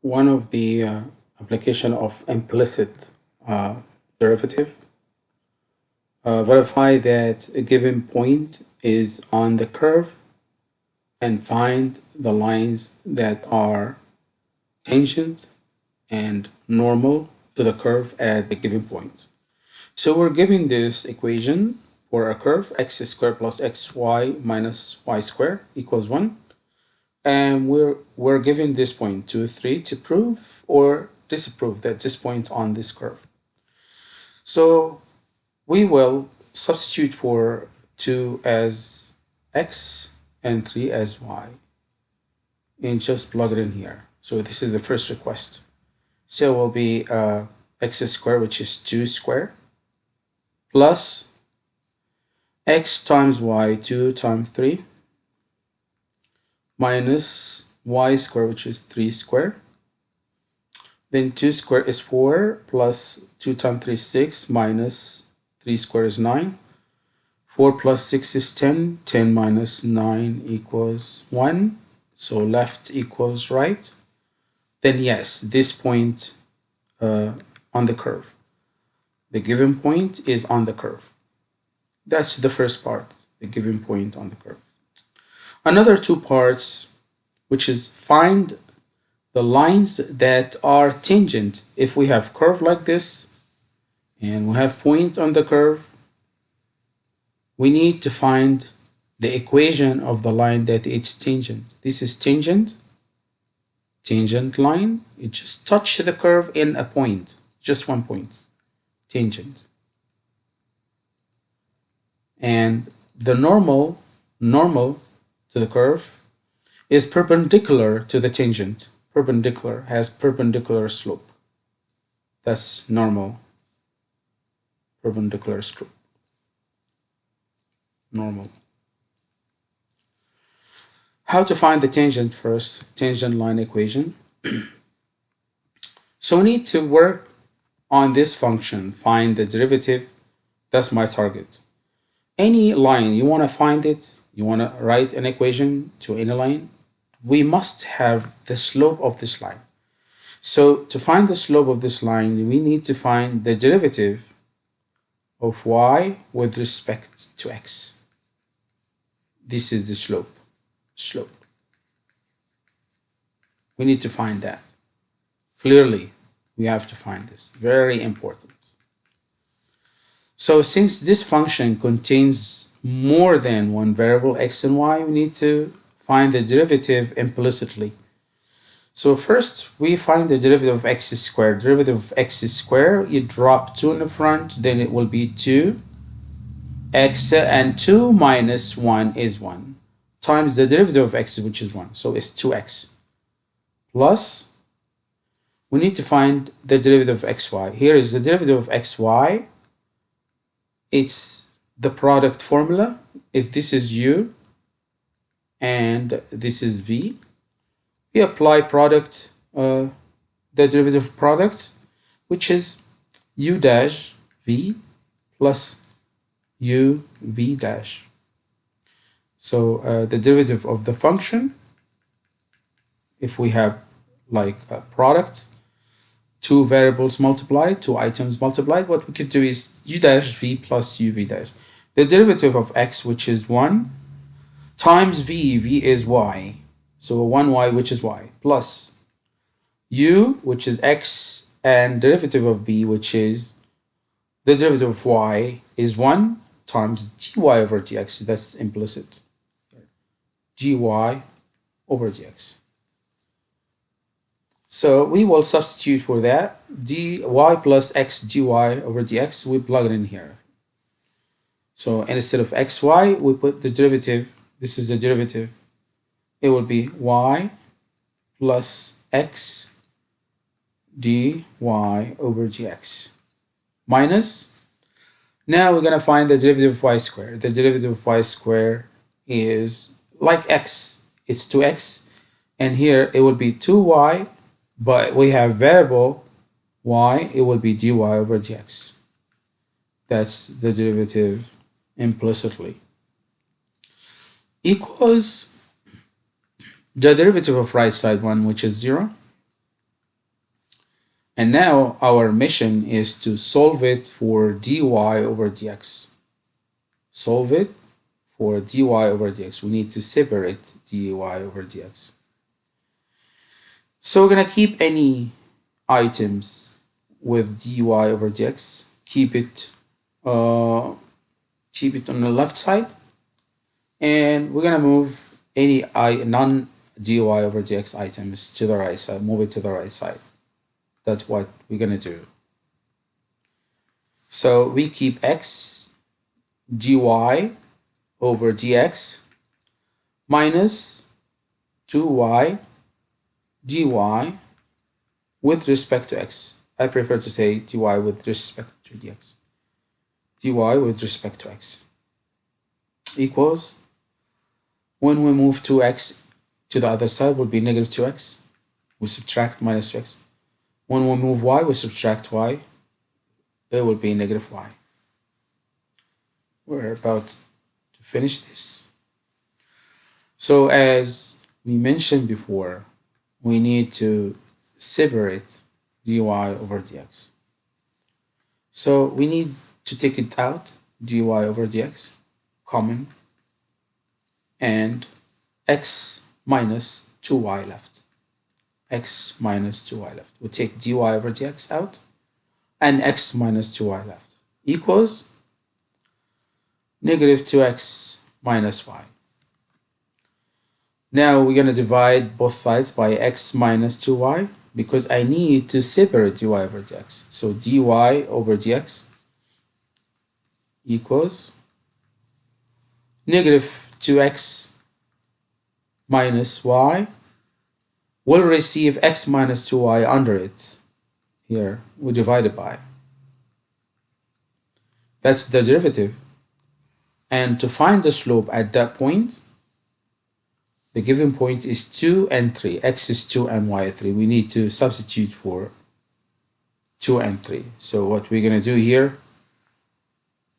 one of the uh, application of implicit uh, derivative. Uh, verify that a given point is on the curve and find the lines that are tangent and normal to the curve at the given points. So we're given this equation for a curve x squared plus xy minus y squared equals 1 and we're we're given this point 2 3 to prove or disprove that this point on this curve. So we will substitute for 2 as x and 3 as y and just plug it in here. So this is the first request. So it will be uh, x squared which is 2 squared plus x times y 2 times 3 minus y square, which is 3 square. Then 2 square is 4 plus 2 times 3 is 6 minus 3 square is 9. 4 plus 6 is 10. 10 minus 9 equals 1. So left equals right. Then yes, this point uh, on the curve. The given point is on the curve. That's the first part, the given point on the curve another two parts, which is find the lines that are tangent. If we have curve like this, and we have point on the curve, we need to find the equation of the line that it's tangent. This is tangent, tangent line. It just touch the curve in a point, just one point, tangent. And the normal, normal to the curve is perpendicular to the tangent. Perpendicular has perpendicular slope. That's normal. Perpendicular slope. Normal. How to find the tangent first, tangent line equation. so we need to work on this function, find the derivative. That's my target. Any line, you want to find it, you want to write an equation to any line, we must have the slope of this line. So to find the slope of this line, we need to find the derivative of y with respect to x. This is the slope. Slope. We need to find that. Clearly, we have to find this. Very important. So since this function contains more than one variable x and y, we need to find the derivative implicitly. So first we find the derivative of x squared. Derivative of x squared, you drop 2 in the front, then it will be 2 x and 2 minus 1 is 1 times the derivative of x which is 1 so it's 2x plus we need to find the derivative of xy here is the derivative of xy it's the product formula. If this is u and this is v we apply product uh, the derivative product which is u dash v plus u v dash. So uh, the derivative of the function if we have like a product two variables multiplied two items multiplied what we could do is u dash v plus u v dash. The derivative of x, which is 1, times v, v is y, so 1y, which is y, plus u, which is x, and derivative of v, which is the derivative of y, is 1 times dy over dx, that's implicit, dy over dx. So we will substitute for that, dy plus x dy over dx, we plug it in here. So instead of xy, we put the derivative. This is the derivative. It will be y plus x dy over dx minus. Now we're going to find the derivative of y squared. The derivative of y squared is like x. It's 2x. And here it will be 2y, but we have variable y. It will be dy over dx. That's the derivative implicitly equals the derivative of right side 1 which is 0 And now our mission is to solve it for dy over dx. Solve it for dy over dx. We need to separate dy over dx. So we're going to keep any items with dy over dx. Keep it, uh, keep it on the left side. And we're going to move any i non dy over dx items to the right side. Move it to the right side that's what we're going to do. So we keep x dy over dx minus 2y dy with respect to x. I prefer to say dy with respect to dx. dy with respect to x equals when we move 2x to the other side will be negative 2x. We subtract minus 2x. When we move y, we subtract y. It will be negative y. We're about to finish this. So as we mentioned before, we need to separate dy over dx. So we need to take it out, dy over dx, common, and x minus 2y left x minus 2y left. We take dy over dx out and x minus 2y left equals negative 2x minus y. Now we're going to divide both sides by x minus 2y because I need to separate dy over dx. So dy over dx equals negative 2x minus y will receive x minus 2y under it. Here, we divide it by. That's the derivative. And to find the slope at that point, the given point is 2 and 3. x is 2 and y is 3. We need to substitute for 2 and 3. So what we're going to do here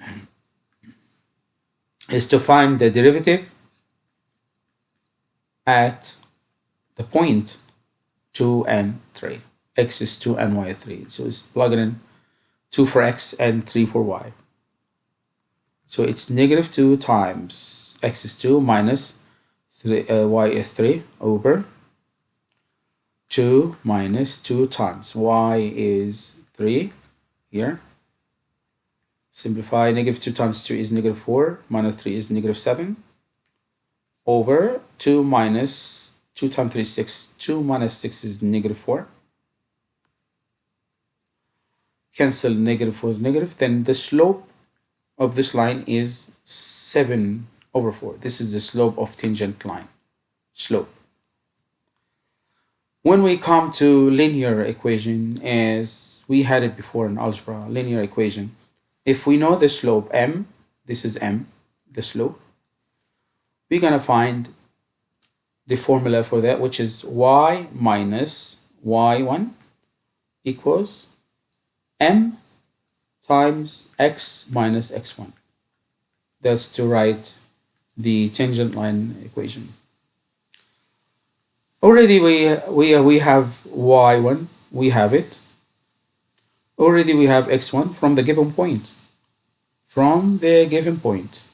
is to find the derivative at the point 2 and 3. x is 2 and y is 3. So it's plugging in 2 for x and 3 for y. So it's negative 2 times x is 2 minus 3, uh, y is 3 over 2 minus 2 times y is 3 here. Simplify negative 2 times 2 is negative 4 minus 3 is negative 7 over 2 minus 2 times 3 is 6. 2 minus 6 is negative 4. Cancel negative 4 is negative. Then the slope of this line is 7 over 4. This is the slope of tangent line. Slope. When we come to linear equation, as we had it before in algebra, linear equation, if we know the slope m, this is m, the slope, we're going to find the formula for that, which is y minus y1 equals m times x minus x1. That's to write the tangent line equation. Already we, we, uh, we have y1, we have it. Already we have x1 from the given point. From the given point,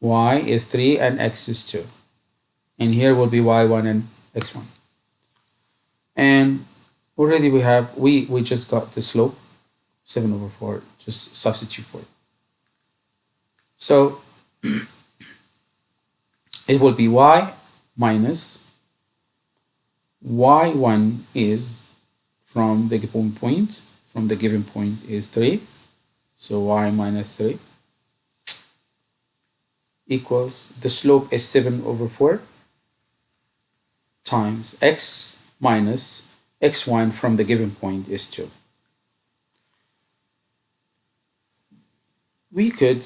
y is 3 and x is 2 and here will be y1 and x1 and already we have we we just got the slope 7 over 4 just substitute for it so it will be y minus y1 is from the given point from the given point is 3 so y minus 3 equals the slope is 7 over 4 times x minus x1 from the given point is 2. We could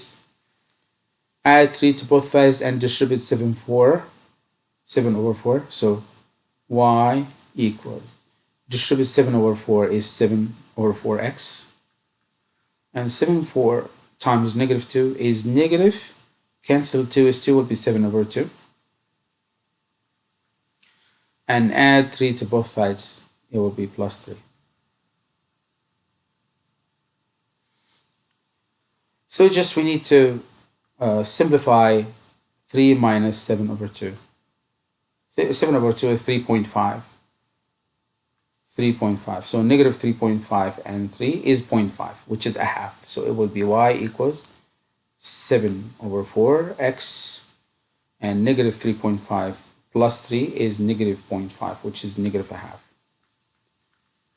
add 3 to both sides and distribute 7 4 7 over 4 so y equals distribute 7 over 4 is 7 over 4x and 7 4 times negative 2 is negative cancel 2 is 2 will be 7 over 2 and add 3 to both sides it will be plus 3 so just we need to uh, simplify 3 minus 7 over 2. 7 over 2 is 3.5. 3.5. So negative 3.5 and 3 is 0.5, which is a half. So it will be y equals 7 over 4 x and negative 3.5 plus 3 is negative 0.5, which is negative a half.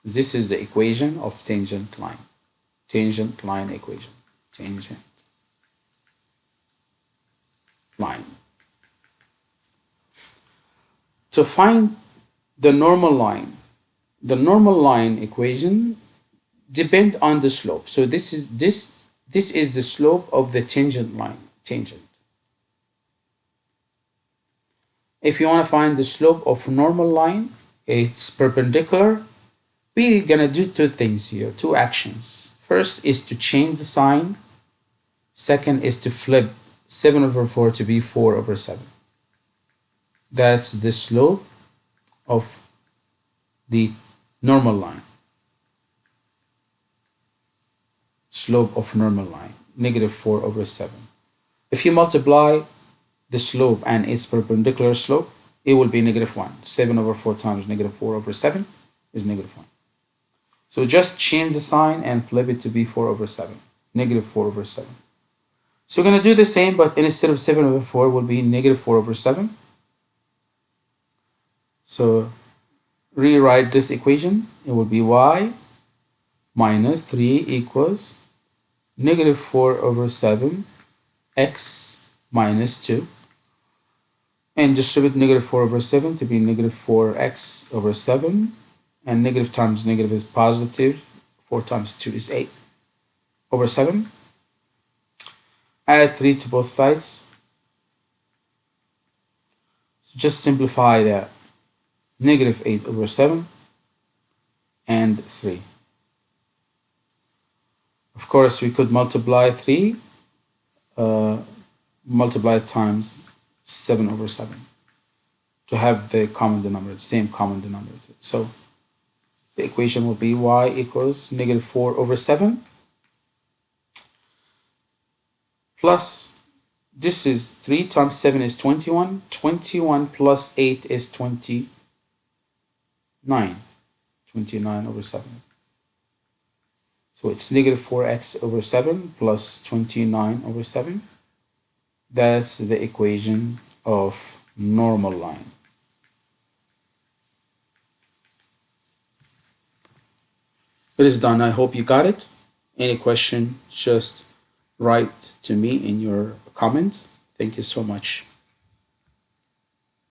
This is the equation of tangent line. Tangent line equation. Tangent line. To find the normal line, the normal line equation depend on the slope. So this is this this is the slope of the tangent line, tangent. If you want to find the slope of normal line, it's perpendicular. We're gonna do two things here, two actions. First is to change the sign. Second is to flip 7 over 4 to be 4 over 7. That's the slope of the normal line. Slope of normal line, negative 4 over 7. If you multiply the slope and its perpendicular slope, it will be negative 1. 7 over 4 times negative 4 over 7 is negative 1. So just change the sign and flip it to be 4 over 7. Negative 4 over 7. So we're going to do the same, but instead of 7 over 4 will be negative 4 over 7. So rewrite this equation. It will be y minus 3 equals negative 4 over 7 x minus 2 and distribute negative 4 over 7 to be negative 4x over 7 and negative times negative is positive 4 times 2 is 8 over 7 add 3 to both sides. So just simplify that. Negative 8 over 7 and 3. Of course, we could multiply 3, uh, multiply times 7 over 7 to have the common denominator, same common denominator. So the equation will be y equals negative 4 over 7 plus this is 3 times 7 is 21 21 plus 8 is 29 29 over 7 so it's negative 4x over 7 plus 29 over 7 that's the equation of normal line. It is done. I hope you got it. Any question just write to me in your comments. Thank you so much.